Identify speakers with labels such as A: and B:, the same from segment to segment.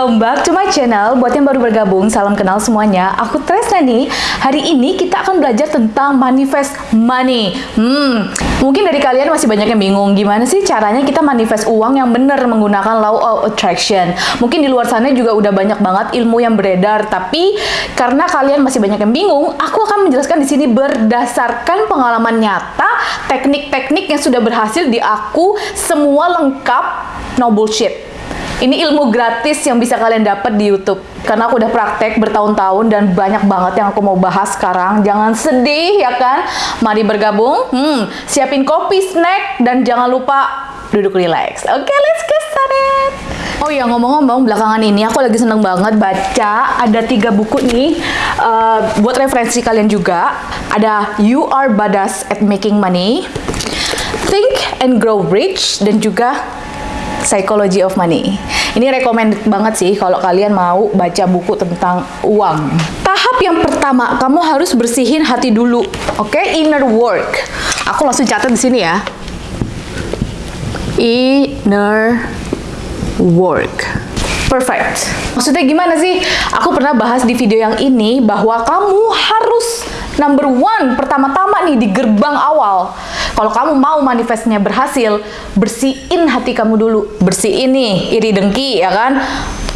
A: welcome back to my channel. Buat yang baru bergabung, salam kenal semuanya. Aku Tresna nih. Hari ini kita akan belajar tentang manifest money. Hmm, mungkin dari kalian masih banyak yang bingung gimana sih caranya kita manifest uang yang benar menggunakan law of attraction. Mungkin di luar sana juga udah banyak banget ilmu yang beredar, tapi karena kalian masih banyak yang bingung, aku akan menjelaskan di sini berdasarkan pengalaman nyata, teknik-teknik yang sudah berhasil di aku, semua lengkap, no bullshit. Ini ilmu gratis yang bisa kalian dapat di YouTube. Karena aku udah praktek bertahun-tahun dan banyak banget yang aku mau bahas sekarang. Jangan sedih ya kan? Mari bergabung. Hmm, siapin kopi, snack, dan jangan lupa duduk relax. Oke, okay, let's get started. Oh iya ngomong-ngomong belakangan ini aku lagi seneng banget baca ada tiga buku nih uh, buat referensi kalian juga. Ada You Are Badass at Making Money, Think and Grow Rich, dan juga Psychology of Money. Ini recommended banget sih kalau kalian mau baca buku tentang uang. Tahap yang pertama, kamu harus bersihin hati dulu. Oke, okay? inner work. Aku langsung catat di sini ya. Inner work. Perfect. Maksudnya gimana sih? Aku pernah bahas di video yang ini bahwa kamu harus number one pertama-tama nih di gerbang awal kalau kamu mau manifestnya berhasil bersihin hati kamu dulu bersihin nih iri dengki ya kan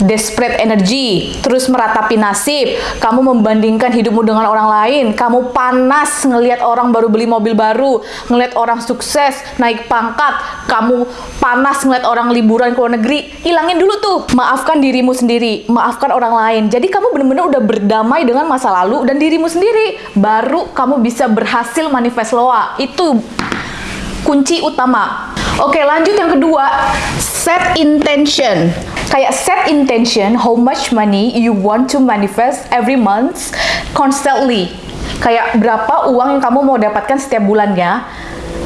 A: desperate energy, terus meratapi nasib, kamu membandingkan hidupmu dengan orang lain, kamu panas ngelihat orang baru beli mobil baru, ngelihat orang sukses, naik pangkat, kamu panas ngelihat orang liburan ke luar negeri, hilangin dulu tuh. Maafkan dirimu sendiri, maafkan orang lain. Jadi kamu benar-benar udah berdamai dengan masa lalu dan dirimu sendiri. Baru kamu bisa berhasil manifest loa. Itu kunci utama. Oke, lanjut yang kedua, set intention kayak set intention how much money you want to manifest every month constantly kayak berapa uang yang kamu mau dapatkan setiap bulannya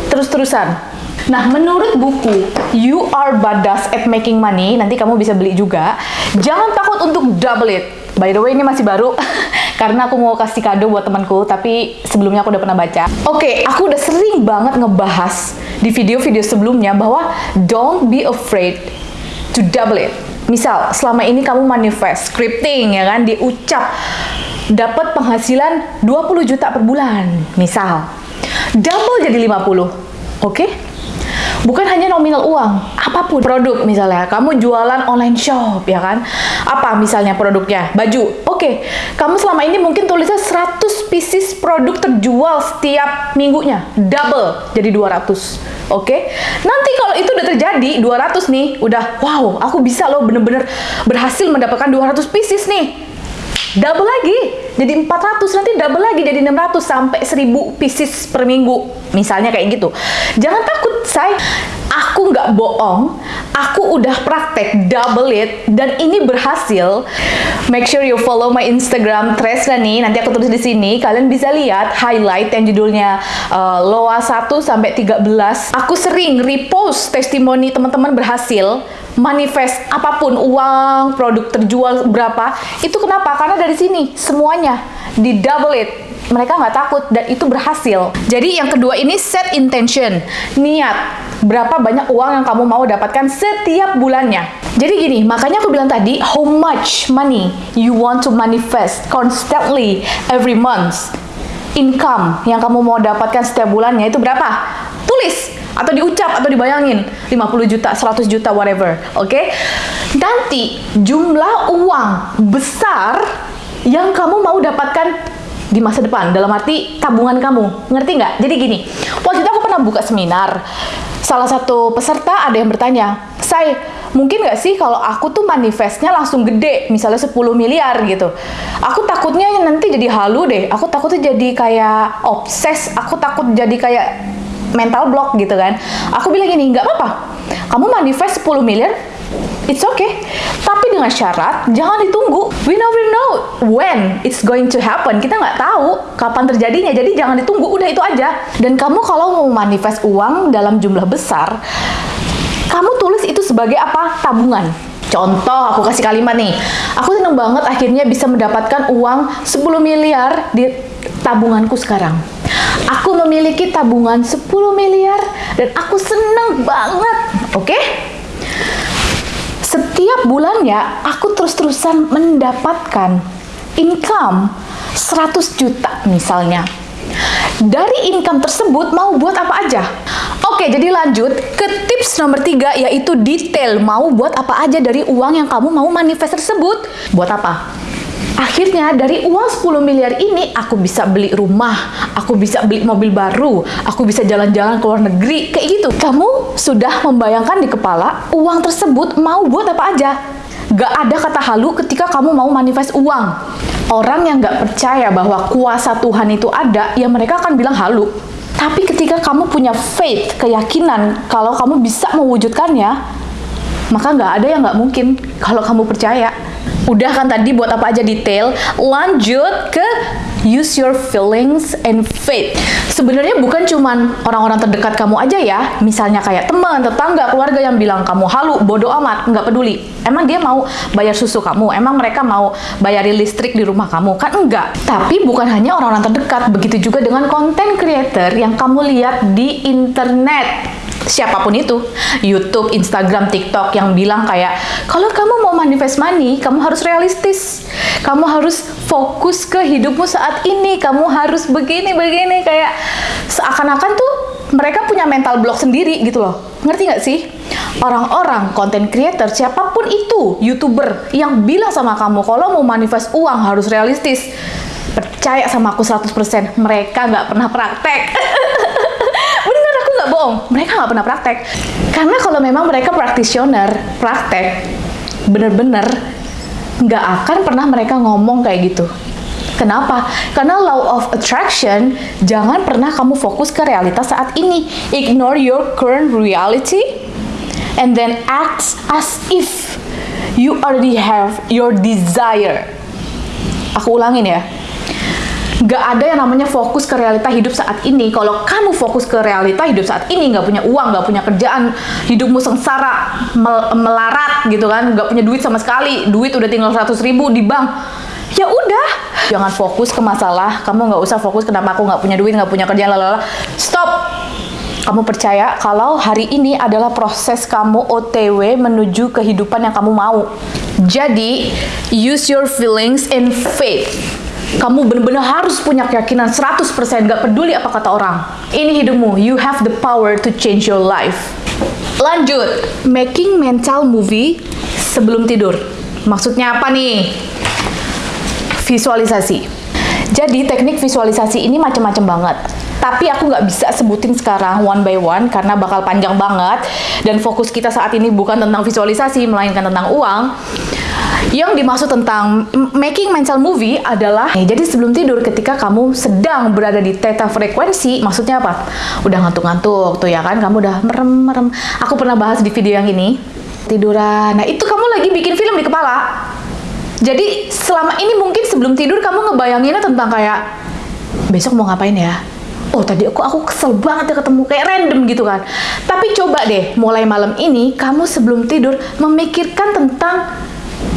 A: terus-terusan Nah, menurut buku You Are Badass at Making Money, nanti kamu bisa beli juga. Jangan takut untuk double it. By the way, ini masih baru karena aku mau kasih kado buat temanku, tapi sebelumnya aku udah pernah baca. Oke, okay, aku udah sering banget ngebahas di video-video sebelumnya bahwa don't be afraid to double it. Misal, selama ini kamu manifest, scripting ya kan, diucap dapat penghasilan 20 juta per bulan, misal. Double jadi 50. Oke? Okay? Bukan hanya nominal uang, apa pun produk misalnya, kamu jualan online shop ya kan? Apa misalnya produknya? Baju. Oke, okay. kamu selama ini mungkin tulisnya 100 pieces produk terjual setiap minggunya, double jadi 200 Oke, okay? nanti kalau itu udah terjadi 200 nih, udah wow, aku bisa loh bener-bener berhasil mendapatkan 200 pieces nih. Double lagi, jadi 400, nanti double lagi jadi 600 sampai 1000 pieces per minggu. Misalnya kayak gitu. Jangan takut, say. Aku nggak bohong, aku udah praktek double it dan ini berhasil. Make sure you follow my Instagram Tresna nih. Nanti aku tulis di sini. Kalian bisa lihat highlight yang judulnya uh, Loa 1 sampai 13. Aku sering repost testimoni teman-teman berhasil manifest apa pun uang, produk terjual berapa. Itu kenapa? Karena dari sini semuanya di double it mereka nggak takut dan itu berhasil. Jadi yang kedua ini set intention, niat berapa banyak uang yang kamu mau dapatkan setiap bulannya. Jadi gini, makanya aku bilang tadi, how much money you want to manifest constantly every month. Income yang kamu mau dapatkan setiap bulannya itu berapa? Tulis atau diucap atau dibayangin. 50 juta, 100 juta, whatever. Oke? Okay? Nanti jumlah uang besar yang kamu mau dapatkan di masa depan. Dalam arti tabungan kamu. Ngerti nggak? Jadi gini. Waktu itu aku pernah buka seminar. Salah satu peserta ada yang bertanya saya mungkin nggak sih kalau aku tuh manifestnya langsung gede? Misalnya 10 miliar gitu. Aku takutnya nanti jadi halu deh. Aku takutnya jadi kayak obses. Aku takut jadi kayak mental block gitu kan aku bilang gini nggak apa-apa kamu manifest 10 miliar It's okay. Tapi dengan syarat, jangan ditunggu. We never know when it's going to happen. Kita nggak tahu kapan terjadinya. Jadi jangan ditunggu, udah itu aja. Dan kamu kalau mau manifest uang dalam jumlah besar, kamu tulis itu sebagai apa? Tabungan. Contoh, aku kasih kalimat nih. Aku seneng banget akhirnya bisa mendapatkan uang 10 miliar di tabunganku sekarang. Aku memiliki tabungan 10 miliar dan aku seneng banget. Oke? Okay? Setiap bulannya aku terus-terusan mendapatkan income 100 juta misalnya. Dari income tersebut mau buat apa aja? Oke, jadi lanjut ke tips nomor tiga yaitu detail. Mau buat apa aja dari uang yang kamu mau manifest tersebut? Buat apa? Akhirnya dari uang 10 miliar ini aku bisa beli rumah, aku bisa beli mobil baru, aku bisa jalan-jalan ke luar negeri, kayak gitu. Kamu sudah membayangkan di kepala uang tersebut mau buat apa aja. Gak ada kata halu ketika kamu mau manifest uang. Orang yang gak percaya bahwa kuasa Tuhan itu ada, ya mereka akan bilang halu. Tapi ketika kamu punya faith, keyakinan kalau kamu bisa mewujudkannya, maka nggak ada yang nggak mungkin kalau kamu percaya. Udah kan tadi buat apa aja detail, lanjut ke use your feelings and faith. Sebenarnya bukan cuman orang-orang terdekat kamu aja ya, misalnya kayak teman, tetangga, keluarga yang bilang kamu halu, bodoh amat, nggak peduli. Emang dia mau bayar susu kamu, emang mereka mau bayarin listrik di rumah kamu, kan enggak. Tapi bukan hanya orang-orang terdekat, begitu juga dengan content creator yang kamu lihat di internet siapa pun itu, YouTube, Instagram, TikTok yang bilang kayak kalau kamu mau manifest money, kamu harus realistis. Kamu harus fokus ke hidupmu saat ini. Kamu harus begini begini kayak seakan-akan tuh mereka punya mental block sendiri gitu loh. Ngerti nggak sih? Orang-orang content creator siapa pun itu, YouTuber yang bilang sama kamu kalau mau manifest uang harus realistis. Percaya sama aku 100%, mereka nggak pernah praktek. nggak bohong, mereka nggak pernah praktek. Karena kalau memang mereka practitioner, praktek, bener-bener nggak akan pernah mereka ngomong kayak gitu. Kenapa? Karena law of attraction, jangan pernah kamu fokus ke realitas saat ini. Ignore your current reality and then act as if you already have your desire. Aku ulangin ya Gak ada yang namanya fokus ke realita hidup saat ini. Kalau kamu fokus ke realita hidup saat ini, gak punya uang, gak punya kerjaan, hidupmu sengsara, mel melarat gitu kan, gak punya duit sama sekali, duit udah tinggal 100 ribu di bank, ya udah. Jangan fokus ke masalah kamu nggak usah fokus kenapa aku nggak punya duit nggak punya kerjaan lalala stop. Kamu percaya kalau hari ini adalah proses kamu OTW menuju kehidupan yang kamu mau. Jadi use your feelings and faith kamu benar-benar harus punya keyakinan 100% gak peduli apa kata orang. Ini hidupmu, you have the power to change your life. Lanjut, making mental movie sebelum tidur. Maksudnya apa nih? Visualisasi. Jadi teknik visualisasi ini macam-macam banget. Tapi aku nggak bisa sebutin sekarang one by one karena bakal panjang banget. Dan fokus kita saat ini bukan tentang visualisasi, melainkan tentang uang. Yang dimaksud tentang making mental movie adalah eh, jadi sebelum tidur ketika kamu sedang berada di theta frekuensi, maksudnya apa? Udah ngantuk-ngantuk tuh ya kan, kamu udah merem-merem. Aku pernah bahas di video yang ini tiduran. Nah, itu kamu lagi bikin film di kepala. Jadi selama ini mungkin sebelum tidur kamu ngebayanginnya tentang kayak besok mau ngapain ya? Oh tadi aku aku kesel banget ya ketemu kayak random gitu kan. Tapi coba deh mulai malam ini kamu sebelum tidur memikirkan tentang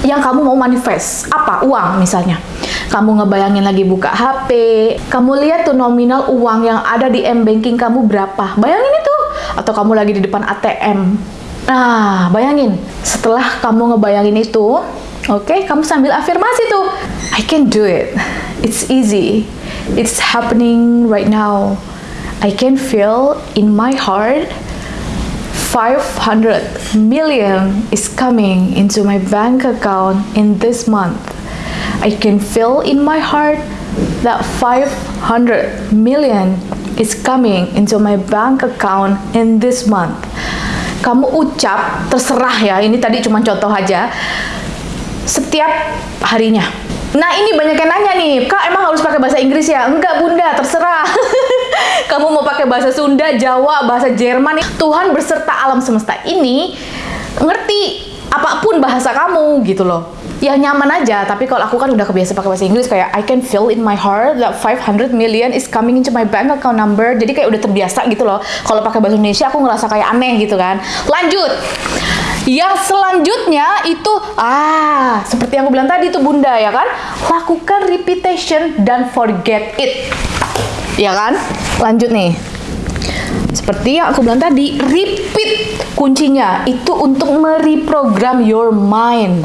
A: yang kamu mau manifest apa? Uang misalnya. Kamu ngebayangin lagi buka HP kamu lihat tuh nominal uang yang ada di m banking kamu berapa? Bayangin itu. Atau kamu lagi di depan ATM nah bayangin. Setelah kamu ngebayangin itu oke okay, kamu sambil afirmasi tuh I can do it. It's easy. It's happening right now. I can feel in my heart 500 million is coming into my bank account in this month. I can feel in my heart that 500 million is coming into my bank account in this month. Kamu ucap, terserah ya, ini tadi cuma contoh aja. Setiap harinya. Nah ini banyak yang nanya nih, Kak emang harus pakai bahasa Inggris ya? Enggak bunda, terserah. kamu mau pakai bahasa Sunda, Jawa, bahasa Jerman, Tuhan berserta alam semesta ini ngerti apa pun bahasa kamu gitu loh. Ya nyaman aja, tapi kalau aku kan udah kebiasa pakai bahasa Inggris kayak I can feel in my heart that 500 million is coming into my bank account number. Jadi kayak udah terbiasa gitu loh. Kalau pakai bahasa Indonesia aku ngerasa kayak aneh gitu kan. Lanjut. Yang selanjutnya itu ah, seperti yang aku bilang tadi itu Bunda ya kan? Lakukan repetition dan forget it ya kan? Lanjut nih. Seperti yang aku bilang tadi, repeat kuncinya itu untuk mereprogram your mind.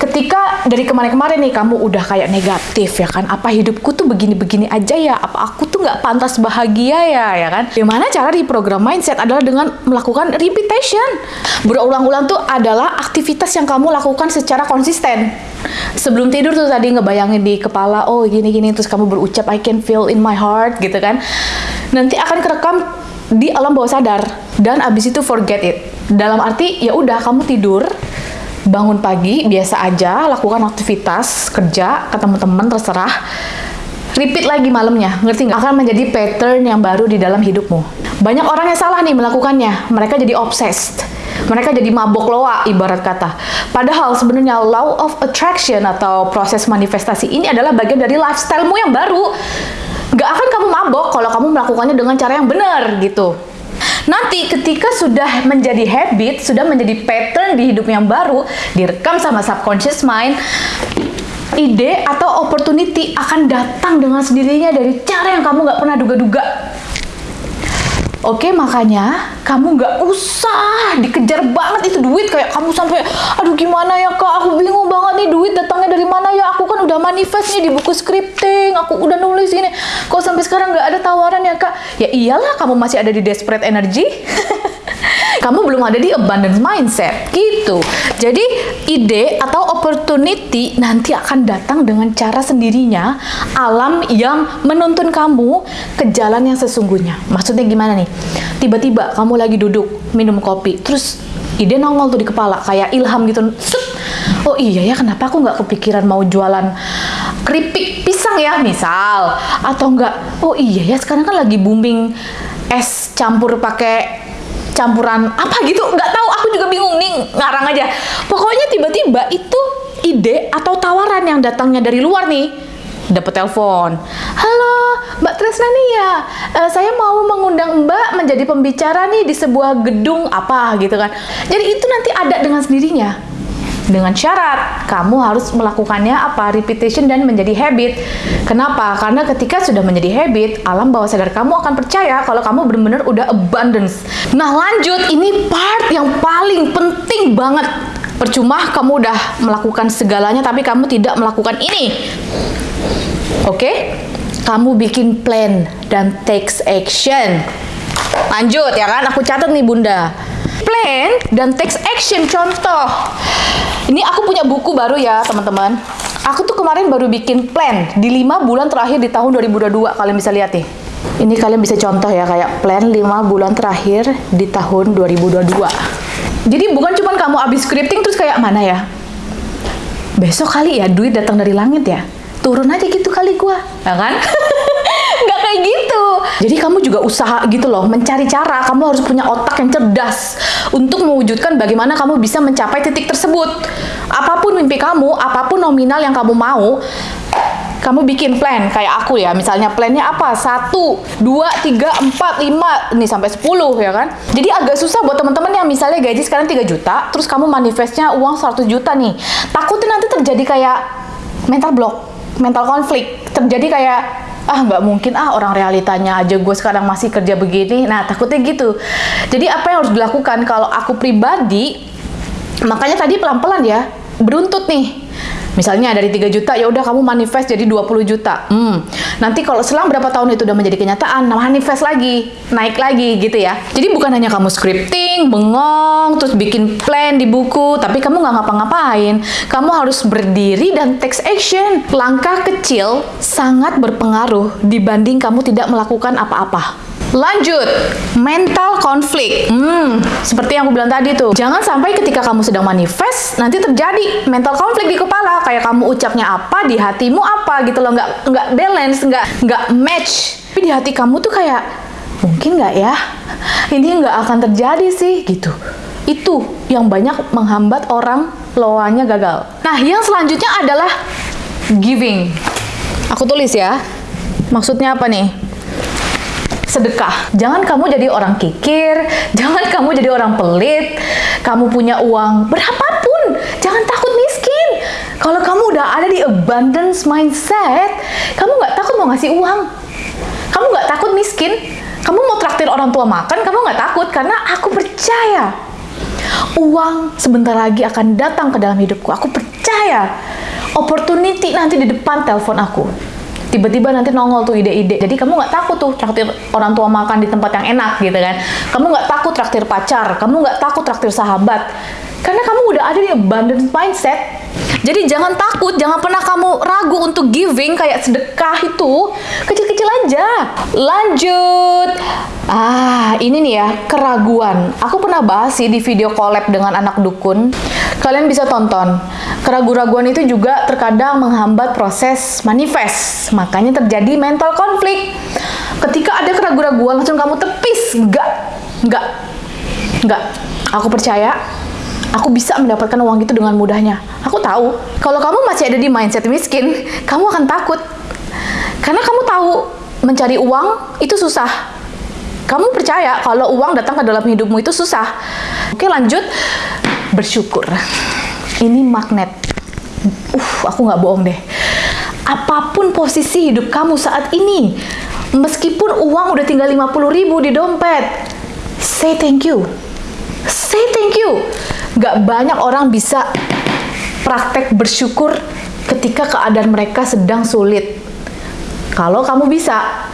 A: Ketika dari kemarin-kemarin nih kamu udah kayak negatif ya kan, apa hidupku tuh begini-begini aja ya, apa aku nggak pantas bahagia ya ya kan? Gimana cara reprogram mindset adalah dengan melakukan repetition. Berulang-ulang tuh adalah aktivitas yang kamu lakukan secara konsisten. Sebelum tidur tuh tadi ngebayangin di kepala, oh gini-gini terus kamu berucap I can feel in my heart gitu kan. Nanti akan kerekam di alam bawah sadar dan abis itu forget it. Dalam arti ya udah kamu tidur, bangun pagi biasa aja, lakukan aktivitas kerja, ketemu teman terserah. Repeat lagi malamnya, ngerti nggak? Akan menjadi pattern yang baru di dalam hidupmu. Banyak orang yang salah nih melakukannya, mereka jadi obsessed. Mereka jadi mabok loa ibarat kata. Padahal sebenarnya law of attraction atau proses manifestasi ini adalah bagian dari lifestylemu yang baru nggak akan kamu mabok kalau kamu melakukannya dengan cara yang benar gitu. Nanti ketika sudah menjadi habit, sudah menjadi pattern di hidup yang baru, direkam sama subconscious mind, ide atau opportunity akan datang dengan sendirinya dari cara yang kamu nggak pernah duga-duga. Oke, makanya kamu nggak usah dikejar banget itu duit kayak kamu sampai, aduh gimana ya kak, aku bingung banget nih duit datangnya dari mana ya? Aku kan udah manifest nih di buku scripting, aku udah nulis ini, kok sampai sekarang nggak ada tawaran ya kak? Ya iyalah, kamu masih ada di desperate energy. kamu belum ada di abundance mindset gitu. Jadi ide atau opportunity nanti akan datang dengan cara sendirinya alam yang menuntun kamu ke jalan yang sesungguhnya. Maksudnya gimana nih? Tiba-tiba kamu lagi duduk minum kopi, terus ide nongol tuh di kepala kayak ilham gitu. Set. Oh iya ya, kenapa aku nggak kepikiran mau jualan keripik pisang ya misal atau enggak oh iya ya sekarang kan lagi booming es campur pakai campuran apa gitu nggak tahu aku juga bingung nih ngarang aja. Pokoknya tiba-tiba itu ide atau tawaran yang datangnya dari luar nih dapat telepon. Halo Mbak Tresna nih ya uh, saya mau mengundang Mbak menjadi pembicara nih di sebuah gedung apa gitu kan. Jadi itu nanti ada dengan sendirinya dengan syarat kamu harus melakukannya apa repetition dan menjadi habit. Kenapa? Karena ketika sudah menjadi habit, alam bawah sadar kamu akan percaya kalau kamu benar-benar udah abundance. Nah, lanjut ini part yang paling penting banget. Percuma kamu udah melakukan segalanya tapi kamu tidak melakukan ini. Oke? Okay? Kamu bikin plan dan takes action. Lanjut ya kan? Aku catat nih Bunda plan dan takes action. Contoh, ini aku punya buku baru ya teman-teman. Aku tuh kemarin baru bikin plan di 5 bulan terakhir di tahun 2022. Kalian bisa lihat nih. Ini kalian bisa contoh ya kayak plan 5 bulan terakhir di tahun 2022. Jadi bukan cuma kamu habis scripting terus kayak mana ya? Besok kali ya duit datang dari langit ya. Turun aja gitu kali gua, ya kan? kayak gitu. Jadi kamu juga usaha gitu loh, mencari cara. Kamu harus punya otak yang cerdas untuk mewujudkan bagaimana kamu bisa mencapai titik tersebut. Apa pun mimpi kamu, apa pun nominal yang kamu mau, kamu bikin plan kayak aku ya misalnya plannya apa satu dua tiga empat lima nih sampai sepuluh ya kan jadi agak susah buat teman-teman yang misalnya gaji sekarang 3 juta terus kamu manifestnya uang 100 juta nih takutnya nanti terjadi kayak mental block mental konflik terjadi kayak ah nggak mungkin. Ah orang realitanya aja gue sekarang masih kerja begini. Nah takutnya gitu. Jadi apa yang harus dilakukan? Kalau aku pribadi makanya tadi pelan-pelan ya beruntut nih Misalnya dari 3 juta, ya udah kamu manifest jadi 20 juta. Hmm. Nanti kalau selang berapa tahun itu udah menjadi kenyataan, nah manifest lagi, naik lagi gitu ya. Jadi bukan hanya kamu scripting, bengong, terus bikin plan di buku, tapi kamu nggak ngapa-ngapain. Kamu harus berdiri dan take action. Langkah kecil sangat berpengaruh dibanding kamu tidak melakukan apa-apa. Lanjut, mental konflik. Hmm, seperti yang aku bilang tadi tuh. Jangan sampai ketika kamu sedang manifest, nanti terjadi mental konflik di kepala. Kayak kamu ucapnya apa, di hatimu apa gitu loh. Nggak, nggak balance, nggak, nggak match. Tapi di hati kamu tuh kayak, mungkin nggak ya? Ini nggak akan terjadi sih, gitu. Itu yang banyak menghambat orang loanya gagal. Nah, yang selanjutnya adalah giving. Aku tulis ya. Maksudnya apa nih? Sedekah. Jangan kamu jadi orang kikir, jangan kamu jadi orang pelit. Kamu punya uang berapapun, jangan takut miskin. Kalau kamu udah ada di abundance mindset, kamu nggak takut mau ngasih uang. Kamu nggak takut miskin. Kamu mau traktir orang tua makan, kamu nggak takut karena aku percaya uang sebentar lagi akan datang ke dalam hidupku. Aku percaya opportunity nanti di depan telepon aku. Tiba-tiba nanti nongol tuh ide-ide. Jadi kamu nggak takut tuh traktir orang tua makan di tempat yang enak gitu kan. Kamu nggak takut traktir pacar. Kamu nggak takut traktir sahabat. Karena kamu udah ada di abundance mindset. Jadi jangan takut, jangan pernah kamu ragu untuk giving kayak sedekah itu. Kecil-kecil aja. Lanjut. Ah, ini nih ya, keraguan. Aku pernah bahas sih di video collab dengan anak dukun. Kalian bisa tonton. Keraguan-raguan itu juga terkadang menghambat proses manifest. Makanya terjadi mental konflik. Ketika ada keraguan-raguan langsung kamu tepis. Enggak. Enggak. Enggak. Aku percaya aku bisa mendapatkan uang itu dengan mudahnya. Aku tahu, kalau kamu masih ada di mindset miskin, kamu akan takut. Karena kamu tahu mencari uang itu susah. Kamu percaya kalau uang datang ke dalam hidupmu itu susah. Oke, lanjut. Bersyukur. Ini magnet. Uh, aku nggak bohong deh. Apa pun posisi hidup kamu saat ini, meskipun uang udah tinggal 50 ribu di dompet, say thank you. Say thank you Gak banyak orang bisa praktek bersyukur ketika keadaan mereka sedang sulit. Kalau kamu bisa,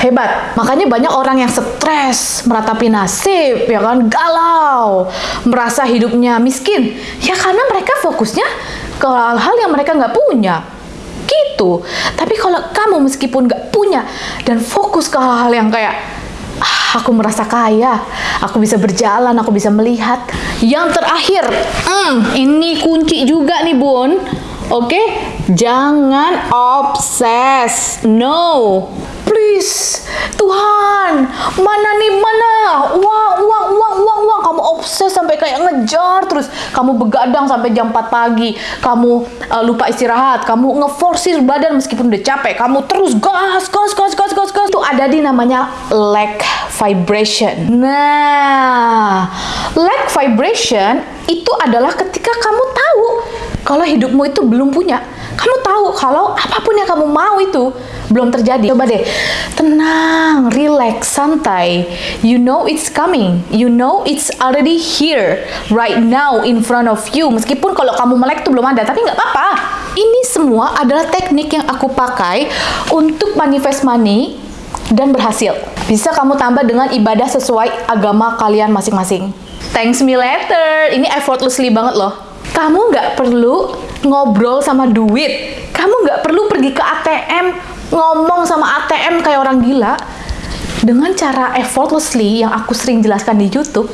A: hebat. Makanya banyak orang yang stres, meratapi nasib, ya kan, galau, merasa hidupnya miskin. Ya karena mereka fokusnya ke hal-hal yang mereka nggak punya. Gitu. Tapi kalau kamu meskipun nggak punya dan fokus ke hal-hal yang kayak ah, aku merasa kaya, aku bisa berjalan, aku bisa melihat. Yang terakhir, hmm, ini kunci juga nih bun. Oke, okay? jangan obses. No, please, Tuhan, mana nih mana? Uang, uang, uang, uang, uang. Kamu obses sampai kayak ngejar terus. Kamu begadang sampai jam 4 pagi. Kamu uh, lupa istirahat. Kamu ngeforsir badan meskipun udah capek. Kamu terus gas, gas, gas, gas, gas, gas. Itu ada di namanya lack vibration. Nah, lack vibration itu adalah ketika kamu tahu kalau hidupmu itu belum punya. Kamu tahu kalau apa pun yang kamu mau itu belum terjadi. Coba deh, tenang, relax, santai. You know it's coming. You know it's already here, right now in front of you. Meskipun kalau kamu melek itu belum ada, tapi nggak apa-apa. Ini semua adalah teknik yang aku pakai untuk manifest money dan berhasil. Bisa kamu tambah dengan ibadah sesuai agama kalian masing-masing. Thanks me later. Ini effortlessly banget loh. Kamu nggak perlu ngobrol sama duit. Kamu nggak perlu pergi ke ATM ngomong sama ATM kayak orang gila. Dengan cara effortlessly yang aku sering jelaskan di YouTube,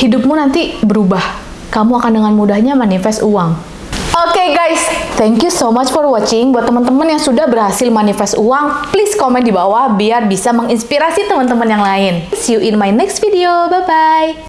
A: hidupmu nanti berubah. Kamu akan dengan mudahnya manifest uang. Oke okay guys, thank you so much for watching. Buat teman-teman yang sudah berhasil manifest uang, please komen di bawah biar bisa menginspirasi teman-teman yang lain. See you in my next video. Bye-bye.